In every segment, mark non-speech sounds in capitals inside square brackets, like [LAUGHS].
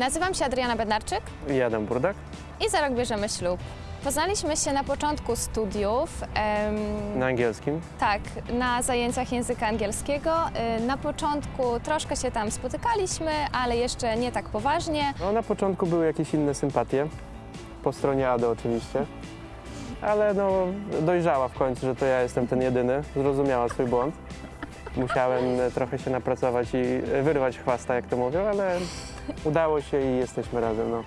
Nazywam się Adriana Bednarczyk I Adam Burdak. i za rok bierzemy ślub. Poznaliśmy się na początku studiów, em, Na angielskim. tak, na zajęciach języka angielskiego. Y, Na początku troszkę się tam spotykaliśmy, ale jeszcze nie tak poważnie. No, na początku były jakieś inne sympatie. Po stronie Ady oczywiście. Ale no, dojrzała w końcu, że to ja jestem ten jedyny. Zrozumiała swój błąd. Musiałem trochę się napracować i wyrwać chwasta, jak to mówią, ale udało się i jesteśmy razem. No.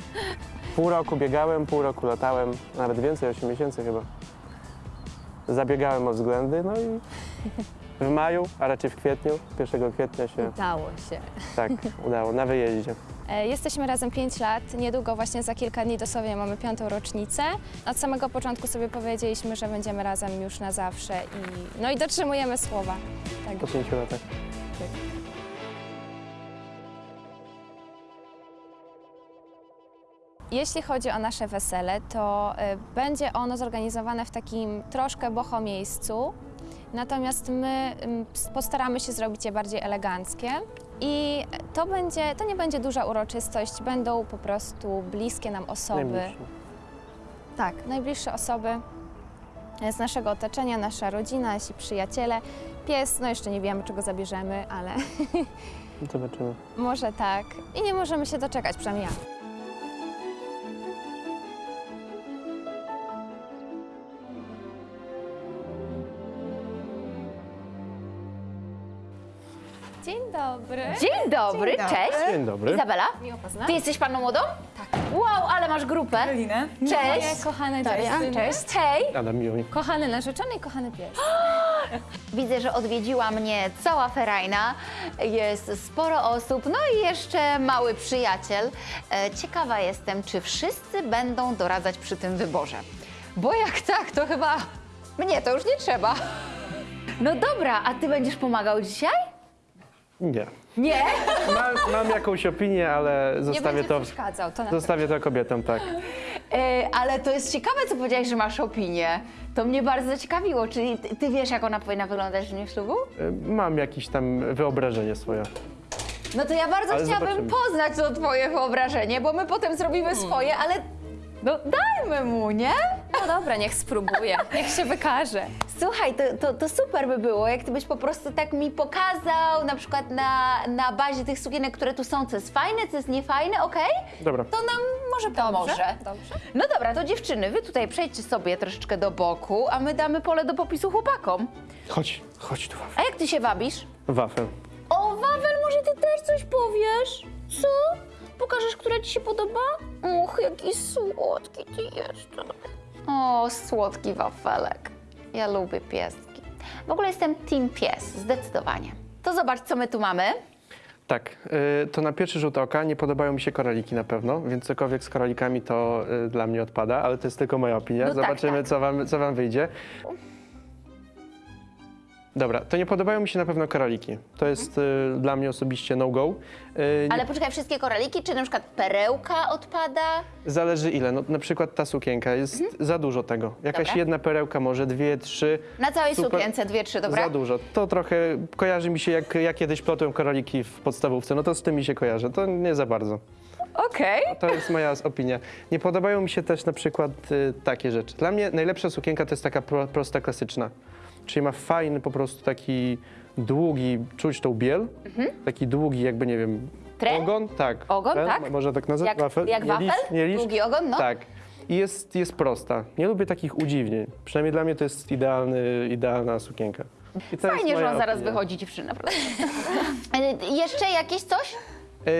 Pół roku biegałem, pół roku latałem, nawet więcej, 8 miesięcy chyba. Zabiegałem o względy, no i w maju, a raczej w kwietniu, 1 kwietnia się Udało się. tak udało, na wyjeździe. E, Jesteśmy razem 5 lat, niedługo właśnie za kilka dni dosłownie mamy piątą rocznicę. Od samego początku sobie powiedzieliśmy, że będziemy razem już na zawsze i, no i dotrzymujemy słowa. Tak. Po pięciu latach. Jeśli chodzi o nasze wesele, to y, będzie ono zorganizowane w takim troszkę boho miejscu, natomiast my s- postaramy się zrobić je bardziej eleganckie. I to, będzie, to nie będzie duża uroczystość, będą po prostu bliskie nam osoby. Najbliższy. Tak, najbliższe osoby z naszego otoczenia, nasza rodzina, nasi przyjaciele. Pies, no jeszcze nie wiemy, czego zabierzemy, ale [LAUGHS] Zobaczymy. może tak. I nie możemy się doczekać, przynajmniej ja. Dobry. Dzień dobry, Dzień dobry. cześć. Dzień dobry. Izabela, Miło poznać. ty jesteś panną młodą? Tak. Wow, ale masz grupę. Karolinę. Moje Cześć. kochane Daria. dziewczyny. Cześć. Hej. Adam miło mi. Kochany narzeczony i kochany pies. [GASPS] Widzę, że odwiedziła mnie cała ferajna. Jest sporo osób, no i jeszcze mały przyjaciel. E, Ciekawa jestem, czy wszyscy będą doradzać przy tym wyborze. Bo jak tak, to chyba mnie to już nie trzeba. [LAUGHS] No dobra, a ty będziesz pomagał dzisiaj? Nie. Nie? Mam, mam jakąś opinię, ale Nie zostawię to, przeszkadzał, to na zostawię to kobietom, tak. E, ale to jest ciekawe, co powiedziałeś, że masz opinię. To mnie bardzo zaciekawiło. Czyli ty, ty wiesz, jak ona powinna wyglądać w dniu ślubu? Y, Mam jakieś tam wyobrażenie swoje. No to ja bardzo Ale chciałabym zobaczymy. poznać to twoje wyobrażenie, bo my potem zrobimy swoje, ale no dajmy mu, nie? No dobra, niech spróbuje, niech się wykaże. Słuchaj, to, to, to super by było, jak ty byś po prostu tak mi pokazał, na przykład na, na bazie tych sukienek, które tu są, co jest fajne, co jest niefajne, okej? Dobra. To nam może pomoże. Dobrze. No dobra, to dziewczyny, wy tutaj przejdźcie sobie troszeczkę do boku, a my damy pole do popisu chłopakom. Chodź, chodź tu, wafel. A jak ty się wabisz? Wafel. O, Wawel, może ty też coś powiesz? Co? Pokażesz, która ci się podoba? Och, jaki słodki ty jesteś. O, słodki wafelek. Ja lubię pieski. W ogóle jestem team pies, zdecydowanie. To zobacz, co my tu mamy. Tak, y, to na pierwszy rzut oka nie podobają mi się koraliki na pewno, więc cokolwiek z koralikami to y, dla mnie odpada, ale to jest tylko moja opinia. No tak, Zobaczymy, tak. Co, wam, co wam wyjdzie. Dobra, to nie podobają mi się na pewno koraliki. To jest y, dla mnie osobiście no-go. Y, Ale poczekaj, wszystkie koraliki, czy na przykład perełka odpada? Zależy ile. No, na przykład ta sukienka, jest za dużo tego. Jakaś Mhm. Dobra. jedna perełka, może dwie, trzy. Na całej Super. sukience dwie, trzy, dobra? Za dużo. To trochę kojarzy mi się, jak ja kiedyś plotłem koraliki w podstawówce. No to z tym mi się kojarzy. To nie za bardzo. Okej. To jest moja opinia. Nie podobają mi się też na przykład y, takie rzeczy. Dla mnie najlepsza sukienka to jest taka pro, prosta, klasyczna. Czyli ma fajny po prostu taki długi, czuć tą biel, taki długi jakby, nie wiem, Mhm. Tren? ogon. Tak. Ogon, Tren, tak? Można tak nazwać? Jak- wafel? jak Nie wafel? nie liść. Długi ogon, no. Tak. I jest, jest prosta. Nie lubię takich udziwnień. Przynajmniej dla mnie to jest idealny, idealna sukienka. I to Fajnie, że on zaraz opinia. wychodzi dziewczyna, prawda? [LAUGHS] E, Jeszcze jakieś coś? Yy,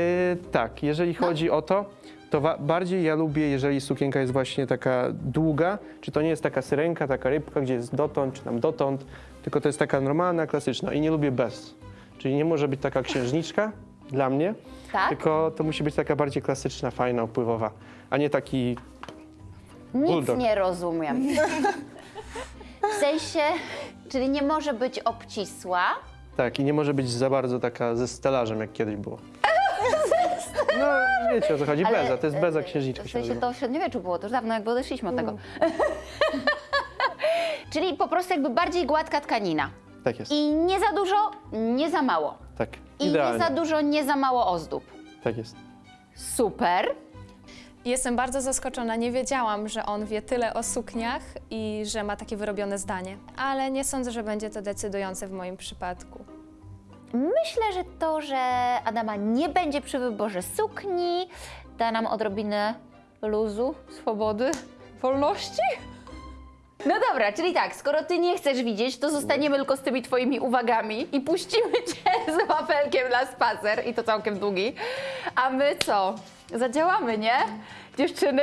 tak, jeżeli chodzi o to, to bardziej ja lubię, jeżeli sukienka jest właśnie taka długa, czy to nie jest taka syrenka, taka rybka, gdzie jest dotąd, czy tam dotąd, tylko to jest taka normalna, klasyczna i nie lubię bez. Czyli nie może być taka księżniczka dla mnie, Tak? tylko to musi być taka bardziej klasyczna, fajna, opływowa, a nie taki Nic Bulldog. nie rozumiem. [LAUGHS] W sensie, czyli nie może być obcisła. Tak, i nie może być za bardzo taka ze stelażem, jak kiedyś było. [LAUGHS] No, wiecie o co chodzi, beza, to jest beza e, księżniczka W się sensie to w średniowieczu było, to już dawno jakby odeszliśmy od tego. [LAUGHS] czyli po prostu jakby bardziej gładka tkanina. Tak jest, I nie za dużo, nie za mało. tak, I nie za dużo, nie za mało ozdób. tak jest. Super. Jestem bardzo zaskoczona, nie wiedziałam, że on wie tyle o sukniach i że ma takie wyrobione zdanie. Ale nie sądzę, że będzie to decydujące w moim przypadku. Myślę, że to, że Adama nie będzie przy wyborze sukni, da nam odrobinę luzu, swobody, wolności. No dobra, czyli tak, skoro ty nie chcesz widzieć, to zostaniemy tylko z tymi twoimi uwagami i puścimy cię [LAUGHS] z wafelkiem na spacer i to całkiem długi. A my co? Zadziałamy, nie? Dziewczyny?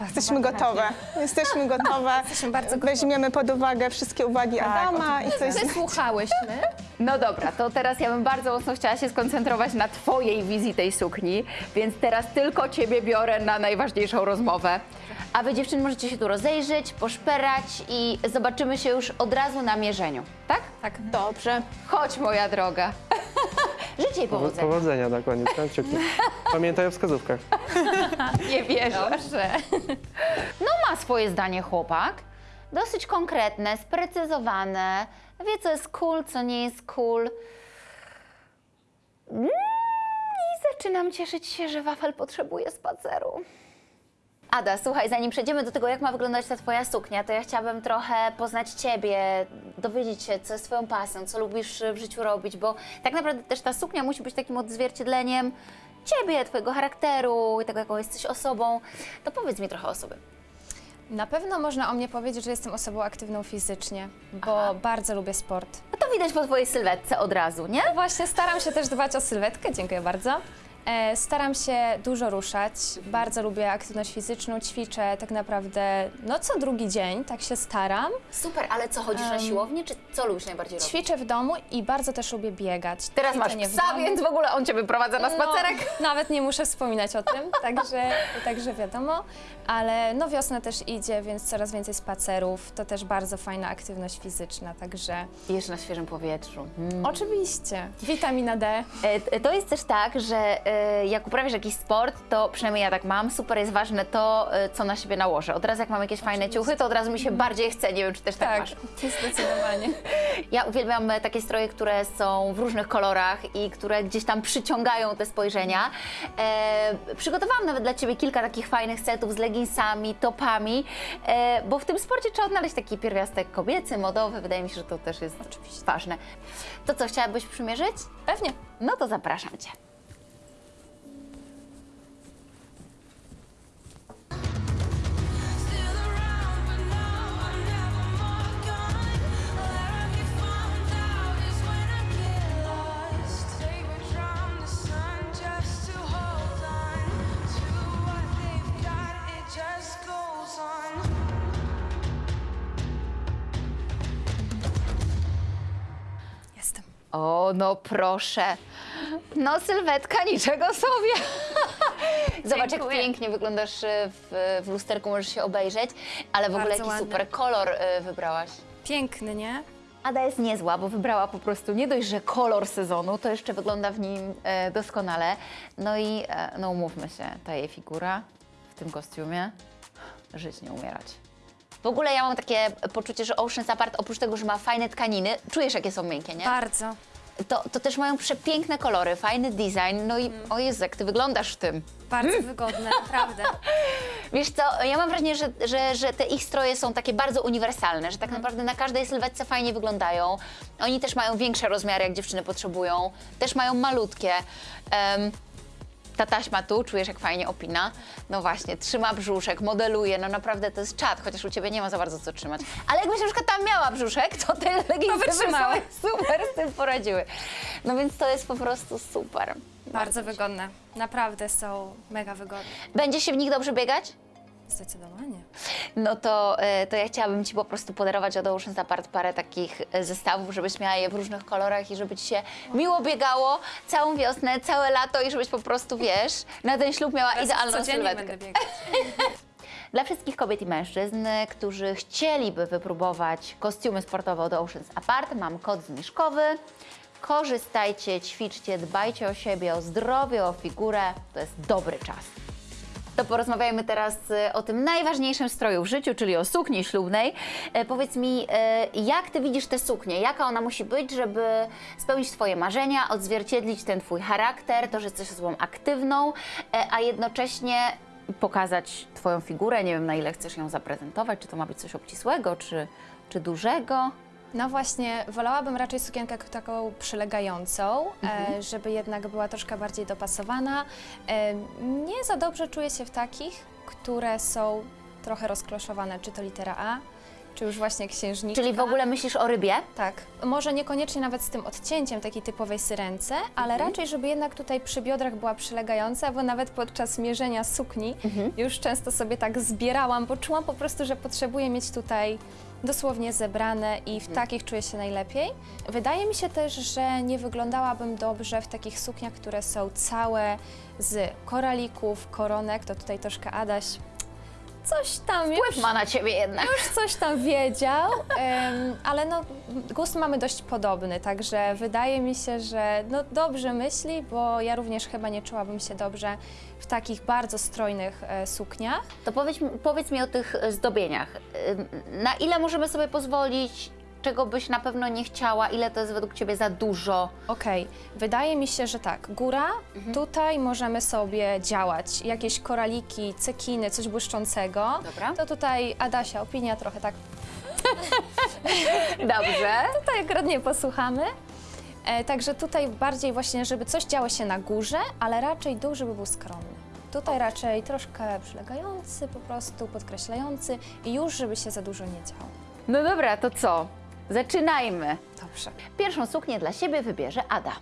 Jesteśmy gotowe. Jesteśmy gotowe. [LAUGHS] Jesteśmy bardzo gotowe. Weźmiemy pod uwagę wszystkie uwagi Adama i jest Wysłuchałyśmy. No dobra, to teraz ja bym bardzo mocno chciała się skoncentrować na Twojej wizji tej sukni, więc teraz tylko Ciebie biorę na najważniejszą rozmowę. A Wy dziewczyny możecie się tu rozejrzeć, poszperać i zobaczymy się już od razu na mierzeniu, tak? Tak. dobrze. Chodź moja droga. [LAUGHS] Życzę jej powodzenia. Powodzenia koniec, tam kciuki. Pamiętaj o wskazówkach. Nie wierzę. Dobrze. No ma swoje zdanie chłopak. Dosyć konkretne, sprecyzowane. Wie, co jest cool, co nie jest cool. Mm, I zaczynam cieszyć się, że wafel potrzebuje spaceru. Ada, słuchaj, zanim przejdziemy do tego, jak ma wyglądać ta Twoja suknia, to ja chciałabym trochę poznać Ciebie, dowiedzieć się, co jest Twoją pasją, co lubisz w życiu robić, bo tak naprawdę też ta suknia musi być takim odzwierciedleniem Ciebie, Twojego charakteru i tego, jaką jesteś osobą. To powiedz mi trochę o sobie. Na pewno można o mnie powiedzieć, że jestem osobą aktywną fizycznie, bo bardzo lubię sport. No to widać po Twojej sylwetce od razu, nie? No właśnie, staram się też dbać o sylwetkę, dziękuję bardzo. E, staram się dużo ruszać, bardzo lubię aktywność fizyczną, ćwiczę tak naprawdę no co drugi dzień, tak się staram. Super, ale co, chodzisz na siłownię, czy co lubisz najbardziej robić? Ćwiczę w domu i bardzo też lubię biegać. Teraz masz Ćwiczenie w psa, domu. więc w ogóle on Cię wyprowadza na spacerek. No, nawet nie muszę wspominać o tym, także, także wiadomo. Ale no wiosna też idzie, więc coraz więcej spacerów. To też bardzo fajna aktywność fizyczna, także I jeszcze na świeżym powietrzu. Mm. oczywiście. Witamina D. E, To jest też tak, że e, jak uprawiasz jakiś sport, to przynajmniej ja tak mam, super jest ważne to, e, co na siebie nałożę. Od razu jak mam jakieś fajne ciuchy, to od razu mi się bardziej chce, nie wiem, czy też tak, Tak, masz. zdecydowanie. [LAUGHS] Ja uwielbiam takie stroje, które są w różnych kolorach i które gdzieś tam przyciągają te spojrzenia. Przygotowałam nawet dla Ciebie kilka takich fajnych setów z leginsami, topami, e, bo w tym sporcie trzeba odnaleźć taki pierwiastek kobiecy, modowy. Wydaje mi się, że to też jest Oczywiście. ważne. To co, chciałabyś przymierzyć? Pewnie. No to zapraszam Cię. O, no proszę. No sylwetka, niczego sobie. [LAUGHS] Zobacz, jak Dziękuję. pięknie wyglądasz e, w, w lusterku, możesz się obejrzeć, ale w ogóle Bardzo jaki ładny. super kolor e, wybrałaś. Piękny, nie? Ada jest niezła, bo wybrała po prostu nie dość, że kolor sezonu, to jeszcze wygląda w nim e, doskonale. No i e, no umówmy się, ta jej figura w tym kostiumie, żyć nie umierać. W ogóle ja mam takie poczucie, że Ocean's Apart oprócz tego, że ma fajne tkaniny, czujesz jakie są miękkie, nie? Bardzo. To, to też mają przepiękne kolory, fajny design, no i o Jezu, jak ty wyglądasz w tym. Bardzo wygodne, [LAUGHS] naprawdę. Wiesz co, ja mam wrażenie, że, że, że te ich stroje są takie bardzo uniwersalne, że tak naprawdę na każdej sylwetce fajnie wyglądają. Oni też mają większe rozmiary, jak dziewczyny potrzebują, też mają malutkie. Em, ta taśma tu, czujesz jak fajnie opina. No właśnie, trzyma brzuszek, modeluje, no naprawdę to jest czad, chociaż u Ciebie nie ma za bardzo co trzymać. Ale jakbyś na przykład tam miała brzuszek, to te leginsy by sobie super z tym poradziły. No więc to jest po prostu super. Bardzo wygodne. Naprawdę są mega wygodne. Będzie się w nich dobrze biegać? Zdecydowanie. No to, e, to ja chciałabym Ci po prostu podarować od Ocean's Apart parę takich e, zestawów, żebyś miała je w różnych kolorach i żeby Ci się miło biegało całą wiosnę, całe lato i żebyś po prostu, wiesz, na ten ślub miała idealną Codziennie sylwetkę. [LAUGHS] Dla wszystkich kobiet i mężczyzn, którzy chcieliby wypróbować kostiumy sportowe od Oceans Apart, mam kod zniżkowy. Korzystajcie, ćwiczcie, dbajcie o siebie, o zdrowie, o figurę. To jest dobry czas. To porozmawiajmy teraz e, o tym najważniejszym stroju w życiu, czyli o sukni ślubnej. E, powiedz mi, e, jak ty widzisz tę suknię? Jaka ona musi być, żeby spełnić twoje marzenia, odzwierciedlić ten twój charakter, to, że jesteś osobą aktywną, e, a jednocześnie pokazać twoją figurę? Nie wiem, na ile chcesz ją zaprezentować, czy to ma być coś obcisłego, czy, czy dużego? No właśnie, wolałabym raczej sukienkę taką przylegającą, Mhm. e, żeby jednak była troszkę bardziej dopasowana. E, nie za dobrze czuję się w takich, które są trochę rozkloszowane, czy to litera A, czy już właśnie księżniczka. Czyli w ogóle myślisz o rybie? Tak, może niekoniecznie nawet z tym odcięciem takiej typowej syrence, ale Mhm. raczej, żeby jednak tutaj przy biodrach była przylegająca, bo nawet podczas mierzenia sukni Mhm. już często sobie tak zbierałam, bo czułam po prostu, że potrzebuję mieć tutaj dosłownie zebrane i w Mhm. takich czuję się najlepiej. Wydaje mi się też, że nie wyglądałabym dobrze w takich sukniach, które są całe z koralików, koronek, to tutaj troszkę Adaś coś tam już Wpływ ma na ciebie jednak. już coś tam wiedział, em, ale no, gust mamy dość podobny, także wydaje mi się, że no, dobrze myśli, bo ja również chyba nie czułabym się dobrze w takich bardzo strojnych e, sukniach. To powiedz, mi- powiedz mi o tych e, zdobieniach. Na ile możemy sobie pozwolić, czego byś na pewno nie chciała, ile to jest według Ciebie za dużo? Okej, wydaje mi się, że tak, góra, tutaj możemy sobie działać, jakieś koraliki, cekiny, coś błyszczącego. Dobra. To tutaj Adasia, opinia trochę tak [LAUGHS] Dobrze. [LAUGHS] Tutaj akurat nie posłuchamy. E, także tutaj bardziej właśnie, żeby coś działo się na górze, ale raczej dół, żeby był skromny. Tutaj raczej troszkę przylegający, po prostu podkreślający i już, żeby się za dużo nie działo. No dobra, to co? Zaczynajmy. Dobrze. Pierwszą suknię dla siebie wybierze Ada.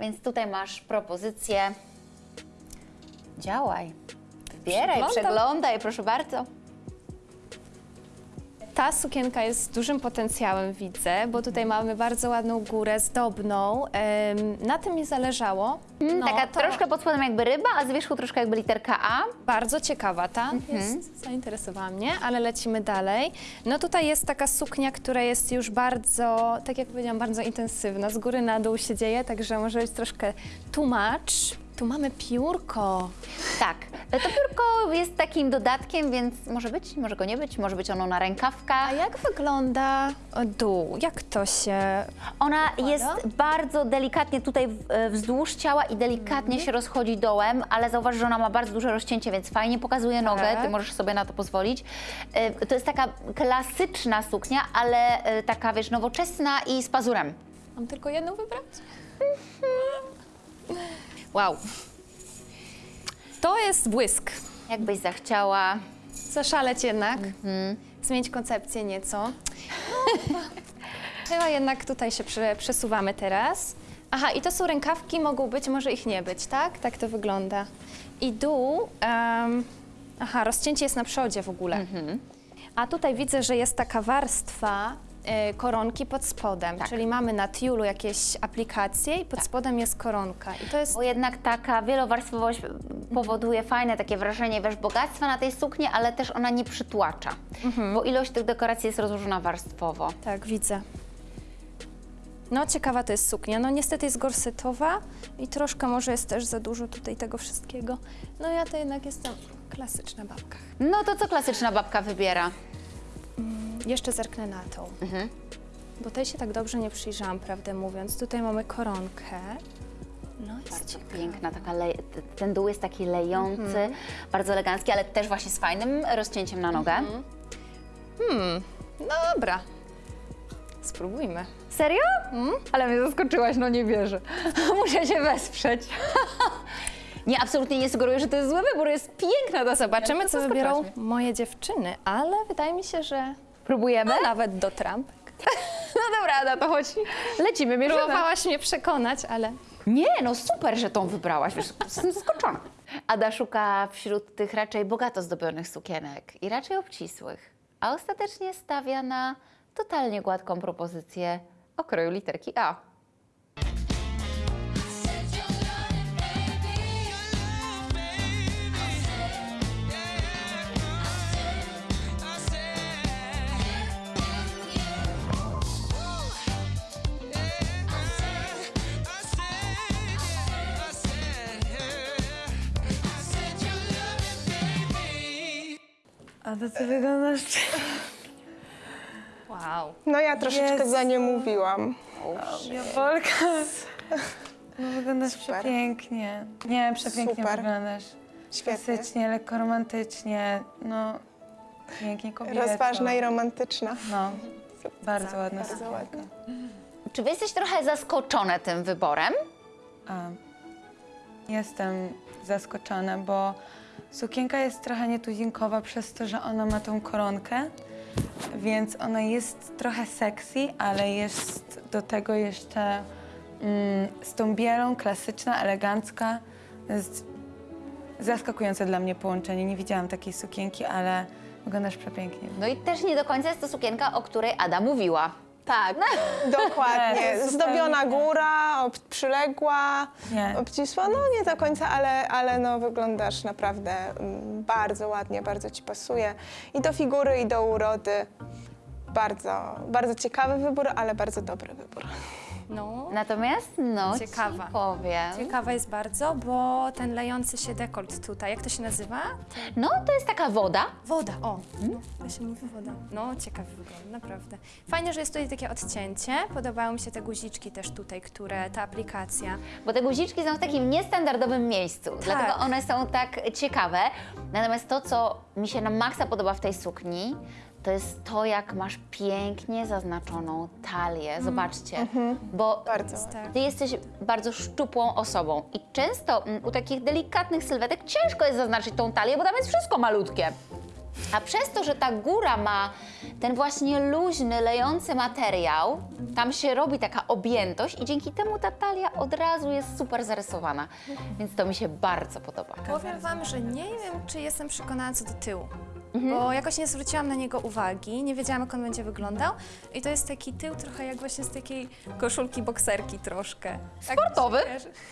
Więc tutaj masz propozycję. Działaj. Wybieraj, przeglądaj, proszę bardzo. Ta sukienka jest z dużym potencjałem, widzę, bo tutaj mamy bardzo ładną górę zdobną. Em, na tym mi zależało. No, Taka to troszkę pod spodem jakby ryba, a z wierzchu troszkę jakby literka A. Bardzo ciekawa ta, Mhm. jest, zainteresowała mnie, ale lecimy dalej. No tutaj jest taka suknia, która jest już bardzo, tak jak powiedziałam, bardzo intensywna. Z góry na dół się dzieje, także może być troszkę tłumacz. Tu mamy piórko. Tak, to piórko jest takim dodatkiem, więc może być, może go nie być, może być ono na rękawkach. A jak wygląda dół? Jak to się... Ona Układa? jest bardzo delikatnie tutaj e, wzdłuż ciała i delikatnie się rozchodzi dołem, ale zauważ, że ona ma bardzo duże rozcięcie, więc fajnie pokazuje nogę, Tak. ty możesz sobie na to pozwolić. E, To jest taka klasyczna suknia, ale e, taka, wiesz, nowoczesna i z pazurem. Mam tylko jedną wybrać? Wow. To jest błysk. Jakbyś zachciała. Zaszaleć jednak, zmienić koncepcję nieco. No, chyba jednak tutaj się prze, przesuwamy teraz. Aha, i to są rękawki, mogą być, może ich nie być, tak? Tak to wygląda. I dół, em, aha, rozcięcie jest na przodzie w ogóle. A tutaj widzę, że jest taka warstwa koronki pod spodem, Tak. czyli mamy na tiulu jakieś aplikacje i pod spodem jest koronka. I to jest Bo jednak taka wielowarstwowość powoduje fajne takie wrażenie, wiesz, bogactwa na tej sukni, ale też ona nie przytłacza, bo ilość tych dekoracji jest rozłożona warstwowo. Tak, widzę. No, ciekawa to jest suknia. No, niestety jest gorsetowa i troszkę może jest też za dużo tutaj tego wszystkiego. No, ja to jednak jestem klasyczna babka. No to co klasyczna babka wybiera? Jeszcze zerknę na tą. Bo tej się tak dobrze nie przyjrzałam, prawdę mówiąc. Tutaj mamy koronkę. No, jest Bardzo piękna, taka ten dół jest taki lejący, bardzo elegancki, ale też właśnie z fajnym rozcięciem na nogę. No dobra. Spróbujmy. Serio? Ale mnie zaskoczyłaś, no nie wierzę. [LAUGHS] Muszę się wesprzeć. [LAUGHS] nie, absolutnie nie sugeruję, że to jest zły wybór, jest piękna ta Zobaczymy, co wybiorą moje dziewczyny, ale wydaje mi się, że Próbujemy? no, nawet do trampek. [LAUGHS] No dobra, Ada, to chodź. Lecimy, mierzymy. Próbowałaś mnie przekonać, ale Nie, no super, że tą wybrałaś, wiesz, jestem zaskoczona. Ada szuka wśród tych raczej bogato zdobionych sukienek i raczej obcisłych, a ostatecznie stawia na totalnie gładką propozycję o kroju literki A. A to ty wyglądasz... Wow. No ja troszeczkę Jezu. za nie mówiłam. Jawolka. No wyglądasz Super. przepięknie. Nie, przepięknie Super. wyglądasz. Świetnie. Klasycznie, lekko romantycznie, no pięknie kobieco. Rozważna i romantyczna. No, bardzo ładna Bardzo sukienka. ładnie. Czy wy jesteś trochę zaskoczone tym wyborem? A, jestem zaskoczona, bo sukienka jest trochę nietuzinkowa przez to, że ona ma tą koronkę, więc ona jest trochę sexy, ale jest do tego jeszcze mm, z tą bielą, klasyczna, elegancka. Jest zaskakujące dla mnie połączenie. Nie widziałam takiej sukienki, ale wyglądasz przepięknie. No i też nie do końca jest to sukienka, o której Ada mówiła. Tak, Nie, dokładnie. [LAUGHS] to Zdobiona zupełnie nie. góra, ob- przyległa, Nie. obcisła. No nie do końca, ale, ale no, wyglądasz naprawdę mm, bardzo ładnie, bardzo ci pasuje. I do figury, i do urody. Bardzo, bardzo ciekawy wybór, ale bardzo dobry wybór. No. Natomiast, no, Ciekawa. ci powiem. Ciekawa jest bardzo, bo ten lejący się dekolt tutaj, jak to się nazywa? No, to jest taka woda. Woda, o. No, to się mówi woda. No, ciekawy wygląd, naprawdę. Fajnie, że jest tutaj takie odcięcie. Podobały mi się te guziczki też tutaj, które, ta aplikacja. Bo te guziczki są w takim niestandardowym miejscu, dlatego one są tak ciekawe. Natomiast to, co mi się na maksa podoba w tej sukni, to jest to, jak masz pięknie zaznaczoną talię. Zobaczcie, bo Bardzo. Ty jesteś bardzo szczupłą osobą i często mm, u takich delikatnych sylwetek ciężko jest zaznaczyć tą talię, bo tam jest wszystko malutkie. A przez to, że ta góra ma ten właśnie luźny, lejący materiał, tam się robi taka objętość i dzięki temu ta talia od razu jest super zarysowana. Więc to mi się bardzo podoba. Powiem Wam, że nie wiem, czy jestem przekonana co do tyłu. Mhm. Bo jakoś nie zwróciłam na niego uwagi, nie wiedziałam jak on będzie wyglądał. I to jest taki tył trochę jak właśnie z takiej koszulki bokserki troszkę. Tak Sportowy?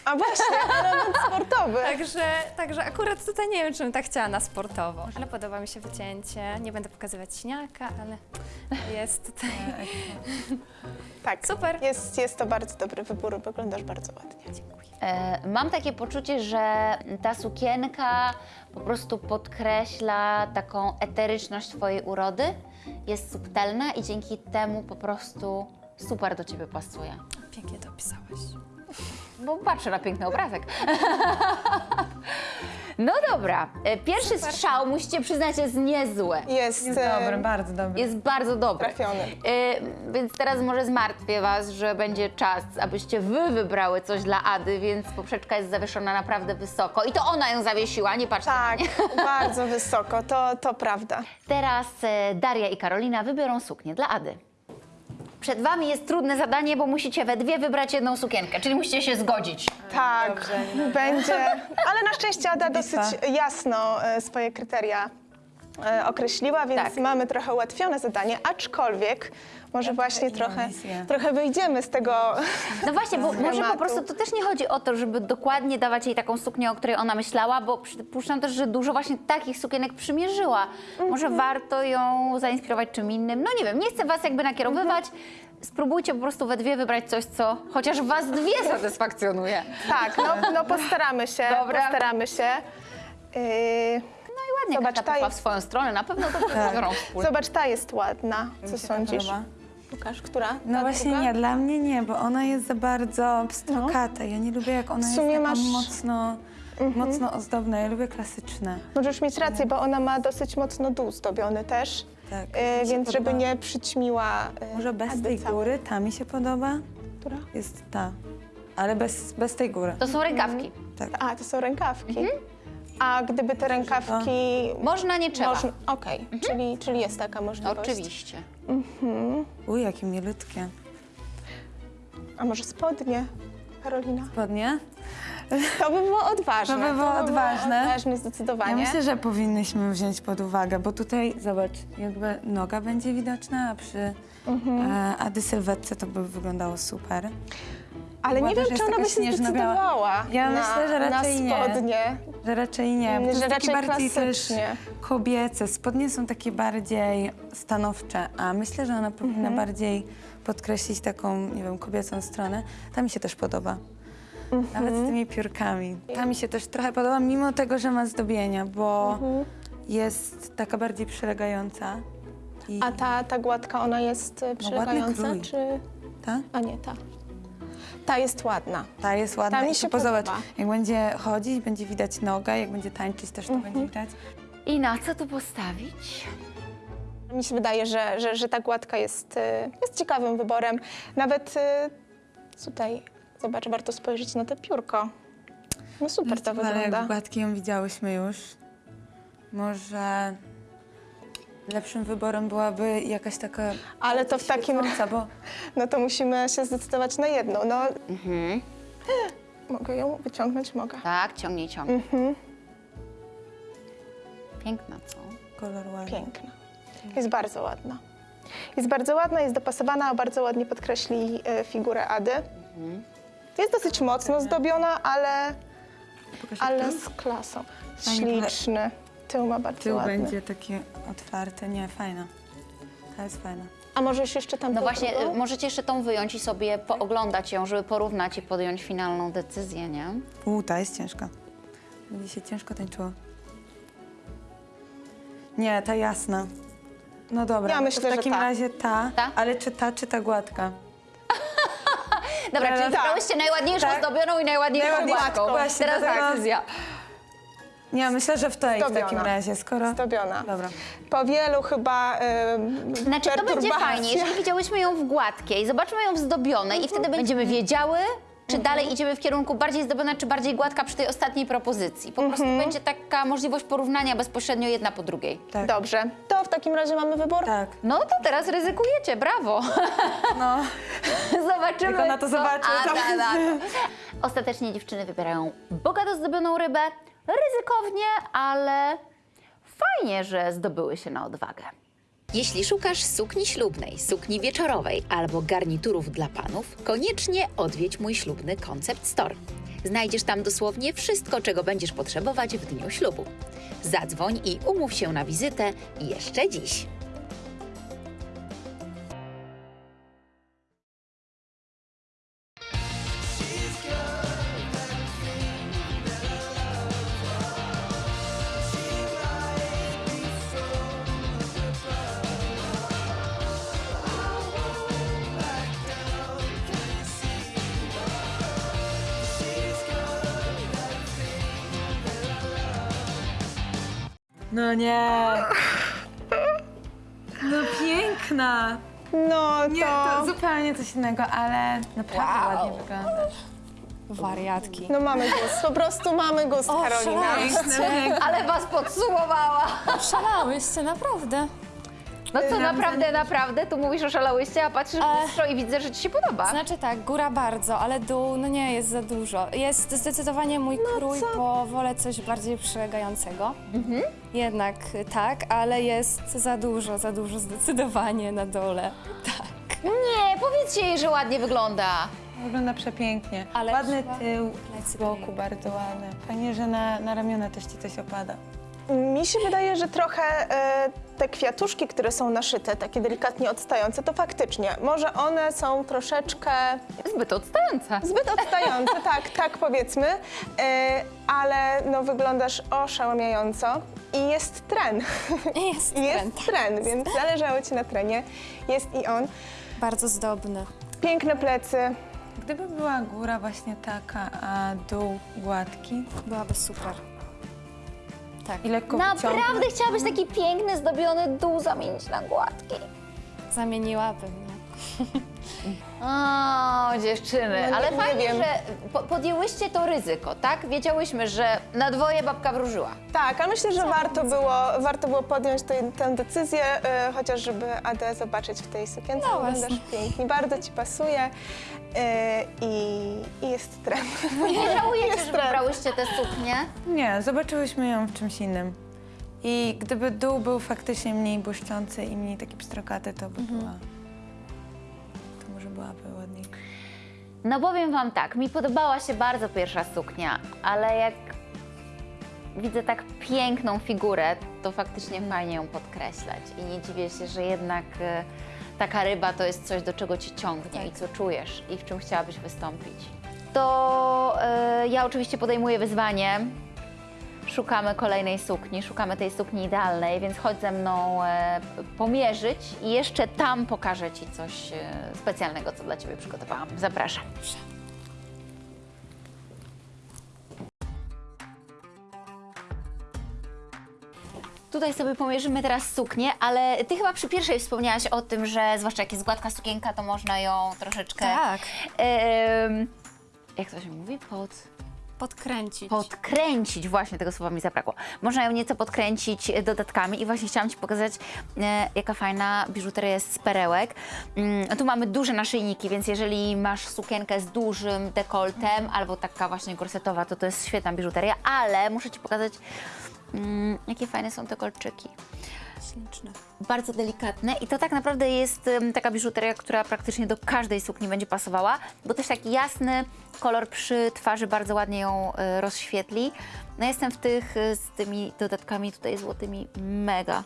A właśnie, [LAUGHS] element sportowy. Także, także akurat tutaj nie wiem, czy bym tak chciała na sportowo. Ale podoba mi się wycięcie. Nie będę pokazywać śniaka, ale jest tutaj. [LAUGHS] Tak, Super. Jest, jest to bardzo dobry wybór, wyglądasz bardzo ładnie. E, mam takie poczucie, że ta sukienka po prostu podkreśla taką eteryczność Twojej urody. Jest subtelna i dzięki temu po prostu super do Ciebie pasuje. Pięknie to opisałaś. Bo patrzę na piękny obrazek. [LAUGHS] No dobra, e, pierwszy strzał, musicie przyznać, jest niezły. Jest, Jest dobry, bardzo dobry. Jest bardzo dobry. trafiony. E, więc teraz może zmartwię Was, że będzie czas, abyście Wy wybrały coś dla Ady, więc poprzeczka jest zawieszona naprawdę wysoko. I to ona ją zawiesiła, nie patrzcie na Tak, mnie. [LAUGHS] bardzo wysoko, to, to prawda. Teraz e, Daria i Karolina wybiorą suknię dla Ady. Przed Wami jest trudne zadanie, bo musicie we dwie wybrać jedną sukienkę, czyli musicie się zgodzić. Tak, będzie. Ale na szczęście Ada dosyć jasno e, swoje kryteria e, określiła, więc Tak. mamy trochę ułatwione zadanie, aczkolwiek może właśnie trochę, trochę wyjdziemy z tego. No właśnie, bo [LAUGHS] może po prostu to też nie chodzi o to, żeby dokładnie dawać jej taką suknię, o której ona myślała, bo przypuszczam też, że dużo właśnie takich sukienek przymierzyła. Może warto ją zainspirować czym innym. No nie wiem, nie chcę was jakby nakierowywać. Spróbujcie po prostu we dwie wybrać coś, co chociaż was dwie [LAUGHS] satysfakcjonuje. Tak, no, no [LAUGHS] postaramy się, Dobra. postaramy się. Yy, No i ładnie Zobacz, ta poszła w jest- swoją stronę, na pewno to biorą wspólnie. zobacz, ta jest ładna. Co Mi się ta sądzisz? podoba. Łukasz, która? No Ta właśnie druga? nie, dla mnie nie, bo ona jest za bardzo pstrokata. Ja nie lubię, jak ona W sumie jest taka masz- mocno, mocno ozdobna. Ja lubię klasyczne. Możesz mieć rację, bo ona ma dosyć mocno dół zdobiony też, Tak. yy, się więc żeby podoba. nie przyćmiła yy, Może bez tej całej. góry, ta mi się podoba. Która? Jest ta, ale bez, bez tej góry. To są rękawki. Tak. A, to są rękawki. A gdyby te rękawki... Można, nie trzeba. Można, Okej, czyli, czyli jest taka możliwość. Oczywiście. Uj, jakie milutkie. A może spodnie, Karolina? Spodnie? To by było odważne. To by było odważne. odważne Ja zdecydowanie. myślę, że powinnyśmy wziąć pod uwagę, bo tutaj, zobacz, jakby noga będzie widoczna, a przy Mhm. e, Ady sylwetce to by wyglądało super. Ale nie wiem, czy jest ona by się zdecydowała Ja na, myślę, że raczej na nie. spodnie. Że raczej nie, bo to Że jest takie raczej bardziej też klasycznie. kobiece. Spodnie są takie bardziej stanowcze, a myślę, że ona powinna Mhm. bardziej podkreślić taką, nie wiem, kobiecą stronę. Ta mi się też podoba. Nawet Mhm. z tymi piórkami. Ta mi się też trochę podoba, mimo tego, że ma zdobienia, bo Mhm. jest taka bardziej przylegająca. I A ta, ta gładka, ona jest przylegająca, krój. czy... ta? A nie, ta. Ta jest ładna. Ta jest ładna. Ta mi I się tu pozobacz, jak będzie chodzić, będzie widać nogę, jak będzie tańczyć, też to Mhm. będzie widać. I na co tu postawić? Mi się wydaje, że, że, że ta gładka jest, y, jest ciekawym wyborem. Nawet y, tutaj, zobacz, warto spojrzeć na to piórko. No super to Ale jak wygląda. gładki ją widziałyśmy już, może lepszym wyborem byłaby jakaś taka Ale to w takim bo [LAUGHS] no to musimy się zdecydować na jedną. No, Mhm. [GASPS] mogę ją wyciągnąć? Mogę. Tak, ciągnij, ciągnij. Mhm. Piękna, co? kolor ładny. Piękna. Jest bardzo ładna. Jest bardzo ładna, jest dopasowana, bardzo ładnie podkreśli e, figurę Ady. Jest dosyć mocno zdobiona, ale, ale z klasą. Śliczny. Tył ma bardzo Tył ładny. będzie taki otwarty, nie, fajna. Ta jest fajna. A możesz jeszcze tam No właśnie, drugą? y, możecie jeszcze tą wyjąć i sobie pooglądać ją, żeby porównać i podjąć finalną decyzję, nie? U, ta jest ciężka. Będzie się ciężko tańczyło. Nie, ta jasna. No dobra, Ja to myślę, w że takim ta. razie ta, Ta? ale czy ta, czy ta gładka? Dobra, czyli Tak. wybrałyście najładniejszą Tak. zdobioną i najładniejszą Najładniejszą, gładką. właśnie, Teraz dlatego- decyzja. Nie, myślę, że w tej w Zdobiona. takim razie, skoro... Zdobiona. Dobra. Po wielu chyba e, Znaczy to będzie fajnie, jeżeli widziałyśmy ją w gładkiej, zobaczmy ją w zdobionej i wtedy będziemy wiedziały, czy dalej idziemy w kierunku bardziej zdobiona, czy bardziej gładka przy tej ostatniej propozycji. Po prostu będzie taka możliwość porównania bezpośrednio jedna po drugiej. Tak. Dobrze, to w takim razie mamy wybór? Tak. No to teraz ryzykujecie, brawo. No, [LAUGHS] Zobaczymy, Jak ona to co zobaczy, Ada na to. Ostatecznie dziewczyny wybierają bogato zdobioną rybę, ryzykownie, ale fajnie, że zdobyły się na odwagę. Jeśli szukasz sukni ślubnej, sukni wieczorowej albo garniturów dla panów, koniecznie odwiedź mój ślubny Concept Store. Znajdziesz tam dosłownie wszystko, czego będziesz potrzebować w dniu ślubu. Zadzwoń i umów się na wizytę jeszcze dziś. No nie. No piękna. No Nie, to zupełnie coś innego, ale naprawdę ładnie wygląda. Wariatki. No mamy gust, po prostu mamy gust, Karolina. Piękne, piękne. Ale was podsumowała. Szalałyście, naprawdę. No co, naprawdę, naprawdę? Tu mówisz oszalałyście, a patrzysz w lustro i widzę, że ci się podoba. Znaczy tak, góra bardzo, ale dół, no nie, jest za dużo. Jest zdecydowanie mój krój, bo wolę coś bardziej przylegającego. Jednak y, tak, ale jest za dużo, za dużo zdecydowanie na dole. [LAUGHS] Nie, powiedzcie jej, że ładnie wygląda. Wygląda przepięknie. Ale Ładny tył z boku, bardzo ładny. Fajnie, że na, na ramiona też ci coś opada. Mi się wydaje, że trochę e, te kwiatuszki, które są naszyte, takie delikatnie odstające, to faktycznie, może one są troszeczkę Zbyt odstająca. zbyt odstające, [LAUGHS] tak, tak powiedzmy, e, ale no wyglądasz oszałamiająco i jest tren. [LAUGHS] Jest I jest trend. tren, więc zależało ci na trenie. Jest i on. Bardzo zdobny. Piękne plecy. Gdyby była góra właśnie taka, a dół gładki Byłaby super. Tak, i lekko Naprawdę wyciągnąć, chciałabyś taki piękny, zdobiony dół zamienić na gładki. zamieniłabym. No. [LAUGHS] O, dziewczyny, No ale nie fajnie, wiem. że po, podjęłyście to ryzyko, tak? Wiedziałyśmy, że na dwoje babka wróżyła. Tak, ale myślę, że warto było, warto było podjąć tę- tę decyzję, e, chociaż żeby Adę zobaczyć w tej sukience. No Wyglądasz pięknie, bardzo ci pasuje i, i jest tren. Nie [LAUGHS] żałujecie, że trend. wybrałyście tę suknię? Nie, zobaczyłyśmy ją w czymś innym. I gdyby dół był faktycznie mniej błyszczący i mniej taki pstrokaty, to by była... To może byłaby ładniej. No powiem wam tak, mi podobała się bardzo pierwsza suknia, ale jak widzę tak piękną figurę, to faktycznie fajnie ją podkreślać. I nie dziwię się, że jednak e, taka ryba to jest coś, do czego ci ciągnie i co czujesz i w czym chciałabyś wystąpić. To e, ja oczywiście podejmuję wyzwanie. szukamy kolejnej sukni, szukamy tej sukni idealnej, więc chodź ze mną e, pomierzyć i jeszcze tam pokażę Ci coś e, specjalnego, co dla Ciebie przygotowałam. Zapraszam. Tutaj sobie pomierzymy teraz suknię, ale Ty chyba przy pierwszej wspomniałaś o tym, że zwłaszcza jak jest gładka sukienka, to można ją troszeczkę... Tak. em, jak to się mówi? Pod... Podkręcić. Podkręcić, właśnie tego słowa mi zabrakło. Można ją nieco podkręcić dodatkami i właśnie chciałam Ci pokazać, e, jaka fajna biżuteria jest z perełek. Mm, tu mamy duże naszyjniki, więc jeżeli masz sukienkę z dużym dekoltem albo taka właśnie gorsetowa, to to jest świetna biżuteria, ale muszę Ci pokazać, mm, jakie fajne są te kolczyki Śliczne. bardzo delikatne i to tak naprawdę jest em, taka biżuteria, która praktycznie do każdej sukni będzie pasowała, bo też taki jasny kolor przy twarzy bardzo ładnie ją e, rozświetli. No jestem w tych e, z tymi dodatkami tutaj złotymi mega